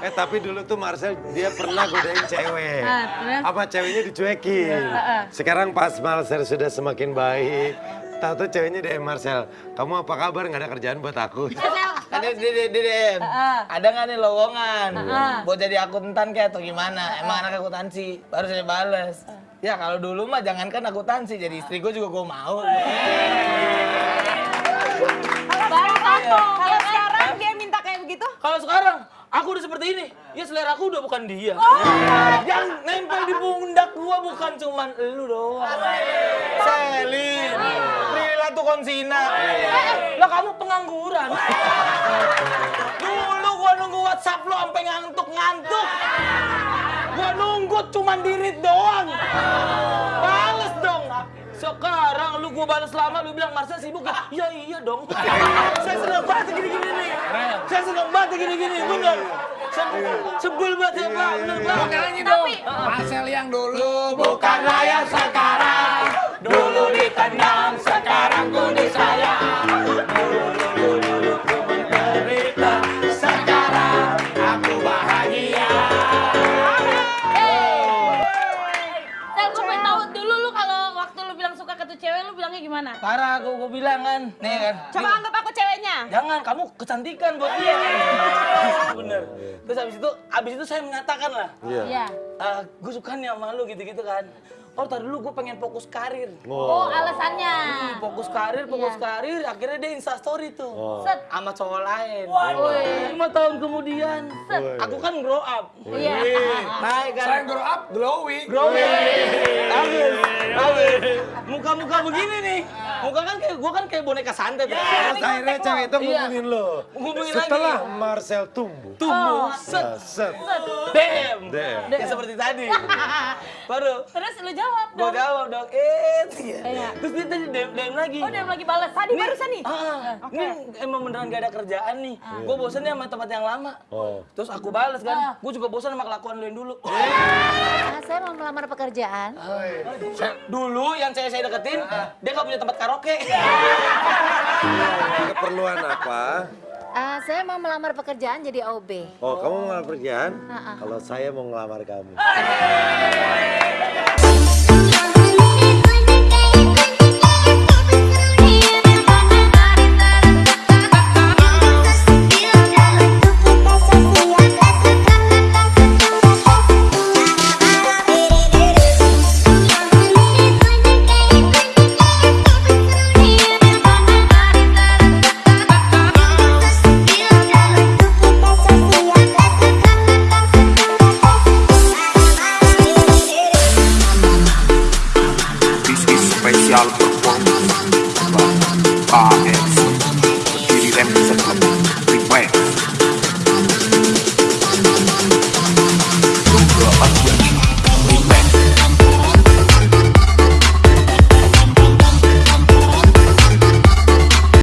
Eh tapi dulu tuh Marcel dia pernah godain cewek. Ah, terus? Apa ceweknya dicuekin. Sekarang pas Marcel sudah semakin baik, tahu tuh ceweknya DM Marcel, kamu apa kabar? Nggak ada kerjaan buat aku. Ada di di di DM. Ada nggak nih lowongan? Buat jadi akuntan kayak atau gimana? Emang anak akuntansi. Baru saya bales. Ya kalau dulu mah jangankan akuntansi, jadi istri gue juga gue mau. Baru tahu. Kalau sekarang dia minta kayak begitu? Kalau sekarang aku udah seperti ini, ya selera aku udah bukan dia. Yang nempel di pundak gua bukan cuman elu doang. Selin, Prila tuh konsina. Lah kamu pengangguran. Dulu gua nunggu WhatsApp lo sampai ngantuk-ngantuk. Gua nunggu cuman dirit doang. Sekarang lu gua balas lama lu bilang Marcel sibuk ya? Iya iya dong. Saya seneng banget gini-gini nih. Saya seneng banget gini-gini, bener. Se- Sebel banget ya Pak, bener Pak. Nyanyi dong. Marcel yang dulu bukanlah yang Parah aku gua bilang kan. Nih kan. Coba anggap aku ceweknya. Jangan, kamu kecantikan buat dia. Bener. Terus habis itu, habis itu saya mengatakan lah. Iya. Iya. gue suka nih sama lu gitu-gitu kan. Oh, tadi dulu gue pengen fokus karir. Oh, alasannya. Fokus karir, fokus Iya. karir. Akhirnya dia insta story tuh. Set. Sama cowok lain. Woi. Lima tahun kemudian. Aku kan grow up. Iya. Naik kan. Selain grow up, glowing. Growing. Bagus. Bagus. Muka-muka begini nih. Muka kan kayak, gua kan kayak boneka santet. Terus akhirnya cewek itu Iya. ngubungin lo. Ngubungin Setelah lagi. Marcel tumbuh. Tumbuh. Nah, Set. set. Dem. Dem. Ya seperti tadi. Baru. Terus lu jawab Gue dong. jawab dong, eh, Iya. terus dia tadi DM, DM lagi. Oh, dia lagi balas. Tadi Nih, barusan nih. Ah, ini emang beneran gak ada kerjaan nih. Gue bosan nih sama tempat yang lama. Oh. Terus aku balas kan, gue juga bosan sama kelakuan lu yang dulu. Ah, saya mau melamar pekerjaan. dulu yang saya saya deketin, dia gak punya tempat karaoke. Keperluan apa? Ah, saya mau melamar pekerjaan jadi OB. Oh, kamu mau ngelamar kerjaan? Ha-ha. Kalau saya mau ngelamar kamu. 瞎了点光，是吧？八百。